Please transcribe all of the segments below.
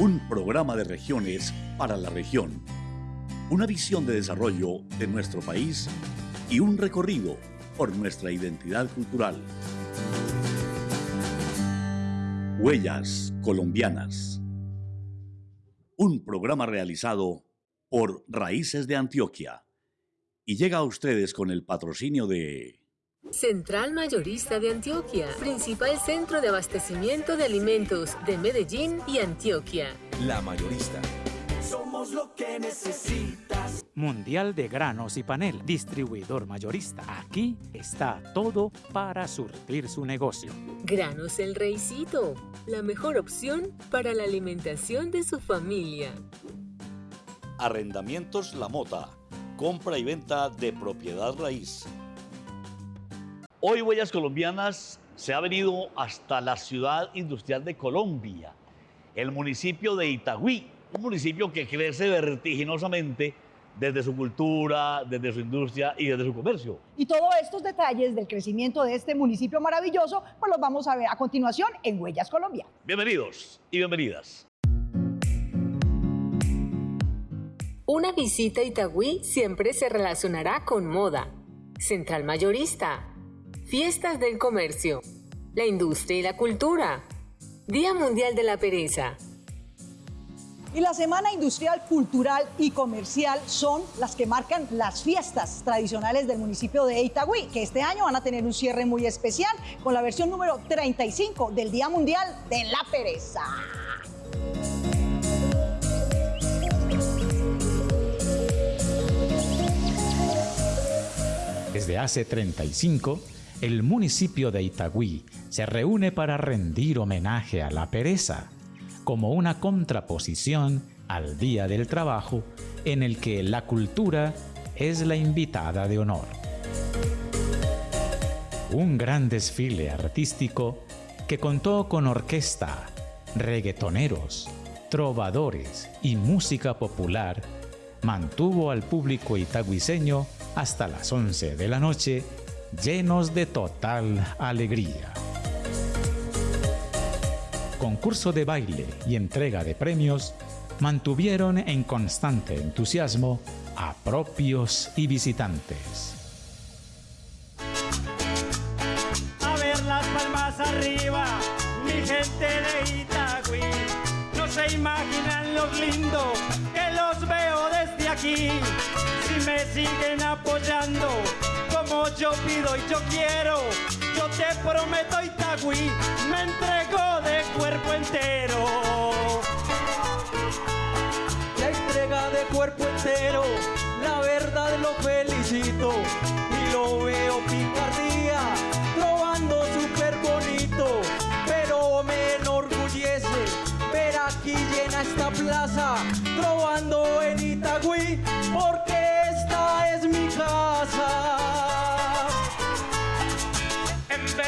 Un programa de regiones para la región. Una visión de desarrollo de nuestro país y un recorrido por nuestra identidad cultural. Huellas colombianas. Un programa realizado por Raíces de Antioquia y llega a ustedes con el patrocinio de... Central Mayorista de Antioquia, principal centro de abastecimiento de alimentos de Medellín y Antioquia. La Mayorista. Somos lo que necesitas. Mundial de Granos y Panel, distribuidor mayorista. Aquí está todo para surtir su negocio. Granos El Reycito, la mejor opción para la alimentación de su familia. Arrendamientos La Mota, compra y venta de propiedad raíz. Hoy Huellas Colombianas se ha venido hasta la ciudad industrial de Colombia, el municipio de Itagüí, un municipio que crece vertiginosamente desde su cultura, desde su industria y desde su comercio. Y todos estos detalles del crecimiento de este municipio maravilloso, pues los vamos a ver a continuación en Huellas Colombia. Bienvenidos y bienvenidas. Una visita a Itagüí siempre se relacionará con moda, central mayorista, fiestas del comercio, la industria y la cultura, Día Mundial de la Pereza. Y la Semana Industrial, Cultural y Comercial son las que marcan las fiestas tradicionales del municipio de Itagüí, que este año van a tener un cierre muy especial con la versión número 35 del Día Mundial de la Pereza. Desde hace 35, el municipio de Itagüí se reúne para rendir homenaje a la pereza, como una contraposición al Día del Trabajo en el que la cultura es la invitada de honor. Un gran desfile artístico que contó con orquesta, reggaetoneros, trovadores y música popular mantuvo al público itagüiseño hasta las 11 de la noche llenos de total alegría. Concurso de baile y entrega de premios mantuvieron en constante entusiasmo a propios y visitantes. A ver las palmas arriba, mi gente de Itagüí. No se imaginan los lindo que los veo desde aquí. Si me siguen apoyando yo pido y yo quiero, yo te prometo Itagüí, me entrego de cuerpo entero. La entrega de cuerpo entero, la verdad lo felicito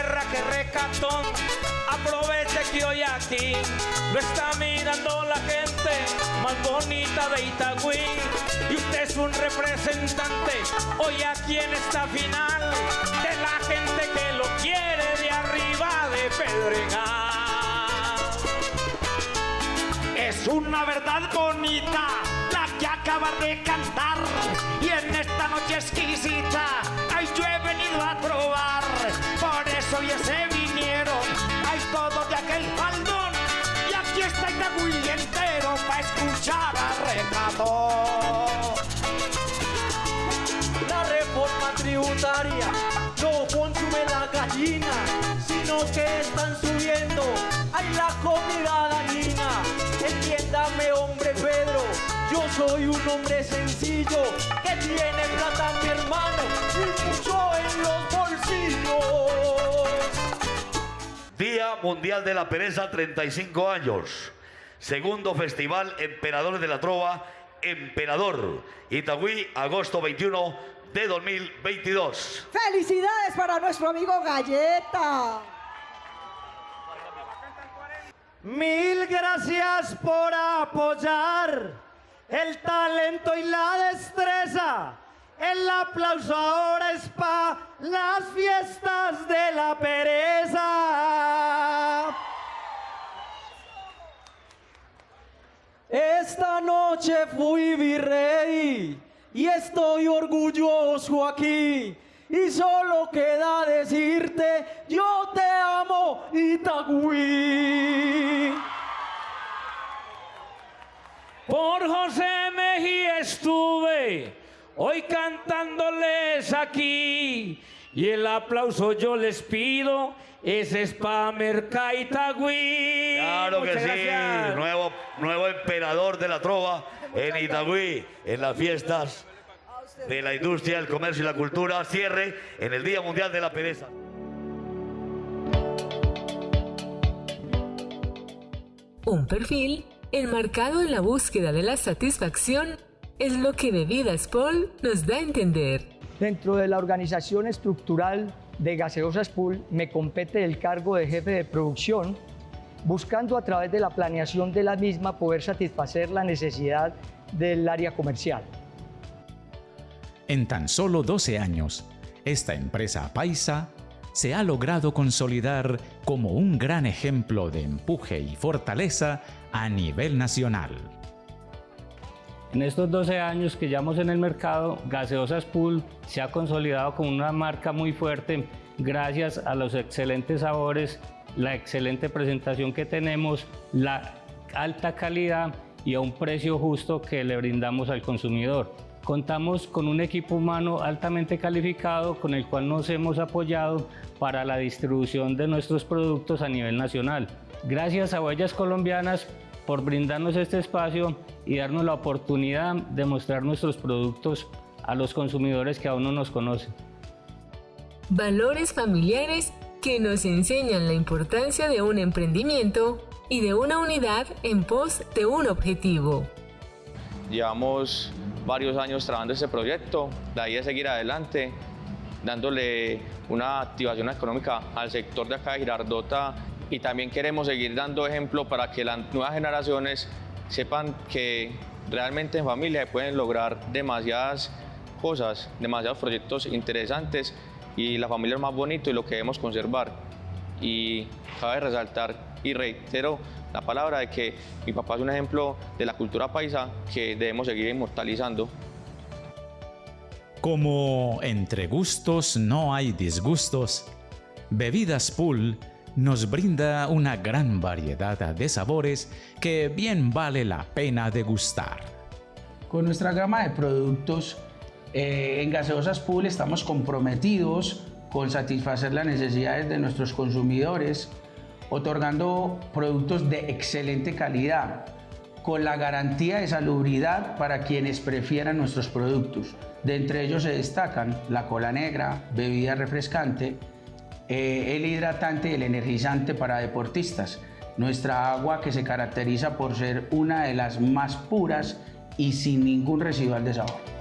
En berra que recatón, aproveche que hoy aquí lo está mirando la gente más bonita de Itagüí. Y usted es un representante hoy aquí en esta final de la gente que lo quiere de arriba de Pedregal. Es una verdad bonita la que acaba de cantar y en esta noche exquisita ay yo he venido a probar eso ya se vinieron hay todo de aquel faldón y aquí está Itagüí entero para escuchar a Recadón la reforma tributaria no consume la gallina, sino que están subiendo ay la comida dañina. Entiéndame, hombre Pedro, yo soy un hombre sencillo que tiene plata mi hermano y mucho en los bolsillos. Día Mundial de la Pereza, 35 años. Segundo Festival Emperadores de la Trova, Emperador. Itagüí, agosto 21 de 2022. ¡Felicidades para nuestro amigo Galleta! Mil gracias por apoyar el talento y la destreza. El aplauso ahora es para las fiestas de la pereza. Esta noche fui virrey y estoy orgulloso aquí. Y solo queda decirte, yo te amo, Itagüí. Por José Mejía estuve hoy cantándoles aquí. Y el aplauso yo les pido, ese es para Mercaitagüí. Claro que Muchas sí, nuevo, nuevo emperador de la trova en Itagüí, en las fiestas de la industria, el comercio y la cultura. Cierre en el Día Mundial de la Pereza. Un perfil enmarcado en la búsqueda de la satisfacción es lo que Bebidas Paul nos da a entender. Dentro de la organización estructural de Gaseosas Pool me compete el cargo de jefe de producción, buscando a través de la planeación de la misma poder satisfacer la necesidad del área comercial. En tan solo 12 años, esta empresa paisa se ha logrado consolidar como un gran ejemplo de empuje y fortaleza a nivel nacional. En estos 12 años que llevamos en el mercado, Gaseosas Pool se ha consolidado como una marca muy fuerte gracias a los excelentes sabores, la excelente presentación que tenemos, la alta calidad y a un precio justo que le brindamos al consumidor. Contamos con un equipo humano altamente calificado con el cual nos hemos apoyado para la distribución de nuestros productos a nivel nacional. Gracias a Huellas Colombianas por brindarnos este espacio y darnos la oportunidad de mostrar nuestros productos a los consumidores que aún no nos conocen. Valores familiares que nos enseñan la importancia de un emprendimiento y de una unidad en pos de un objetivo. Llevamos varios años trabajando este proyecto, de ahí es seguir adelante, dándole una activación económica al sector de acá de Girardota y también queremos seguir dando ejemplo para que las nuevas generaciones sepan que realmente en familia se pueden lograr demasiadas cosas, demasiados proyectos interesantes y la familia es más bonito y lo que debemos conservar. Y cabe resaltar y reitero la palabra de que mi papá es un ejemplo de la cultura paisa que debemos seguir inmortalizando. Como entre gustos no hay disgustos, Bebidas Pool nos brinda una gran variedad de sabores que bien vale la pena degustar. Con nuestra gama de productos eh, en Gaseosas Pool estamos comprometidos con satisfacer las necesidades de nuestros consumidores, otorgando productos de excelente calidad, con la garantía de salubridad para quienes prefieran nuestros productos. De entre ellos se destacan la cola negra, bebida refrescante, eh, el hidratante y el energizante para deportistas. Nuestra agua que se caracteriza por ser una de las más puras y sin ningún residual de sabor.